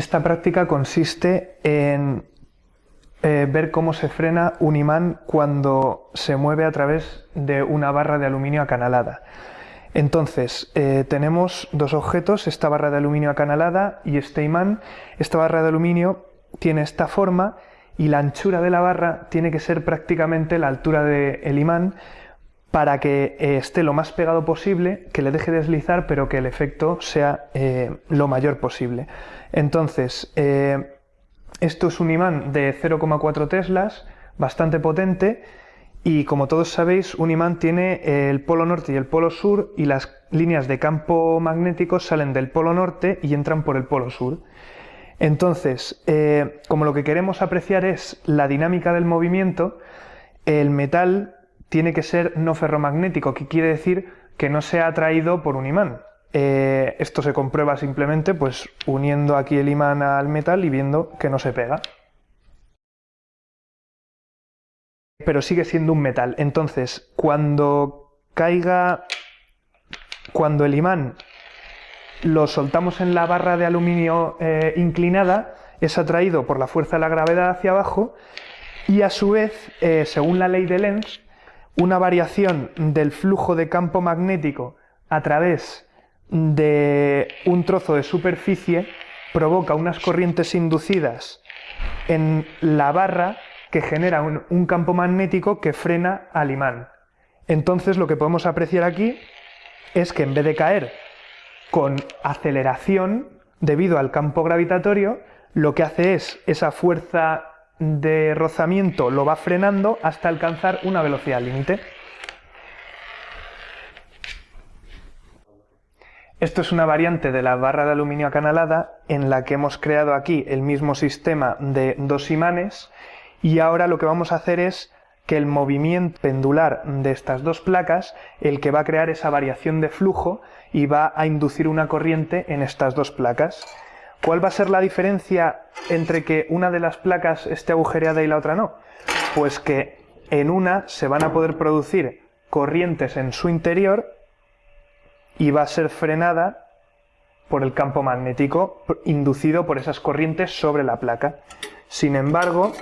Esta práctica consiste en eh, ver cómo se frena un imán cuando se mueve a través de una barra de aluminio acanalada. Entonces, eh, tenemos dos objetos, esta barra de aluminio acanalada y este imán. Esta barra de aluminio tiene esta forma y la anchura de la barra tiene que ser prácticamente la altura del imán para que eh, esté lo más pegado posible, que le deje deslizar, pero que el efecto sea eh, lo mayor posible. Entonces, esto es un imán de 0,4 teslas, bastante potente, y como todos sabéis, un imán tiene el polo norte y el polo sur y las líneas de campo magnético salen del polo norte y entran por el polo sur. Entonces, eh, como lo que queremos apreciar es la dinámica del movimiento, el metal tiene que ser no ferromagnético, que quiere decir que no sea atraído por un imán. Eh, esto se comprueba simplemente pues uniendo aquí el imán al metal y viendo que no se pega. pero sigue siendo un metal. Entonces, cuando caiga, cuando el imán lo soltamos en la barra de aluminio eh, inclinada, es atraído por la fuerza de la gravedad hacia abajo y a su vez, eh, según la ley de Lenz, una variación del flujo de campo magnético a través de un trozo de superficie provoca unas corrientes inducidas en la barra que genera un, campo magnético que frena al imán. Entonces lo que podemos apreciar aquí es que en vez de caer con aceleración debido al campo gravitatorio, lo que hace es esa fuerza de rozamiento lo va frenando hasta alcanzar una velocidad límite. Esto es una variante de la barra de aluminio acanalada en la que hemos creado aquí el mismo sistema de dos imanes y ahora lo que vamos a hacer es que el movimiento pendular de estas dos placas, el que va a crear esa variación de flujo y va a inducir una corriente en estas dos placas. ¿Cuál va a ser la diferencia entre que una de las placas esté agujereada y la otra no? Pues que en una se van a poder producir corrientes en su interior y va a ser frenada por el campo magnético inducido por esas corrientes sobre la placa. Sin embargo,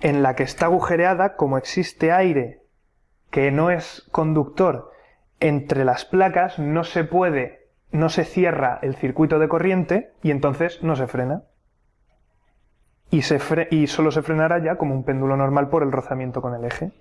en la que está agujereada, como existe aire que no es conductor entre las placas, no se puede, no se cierra el circuito de corriente y entonces no se frena. Y, solo se frenará ya como un péndulo normal por el rozamiento con el eje.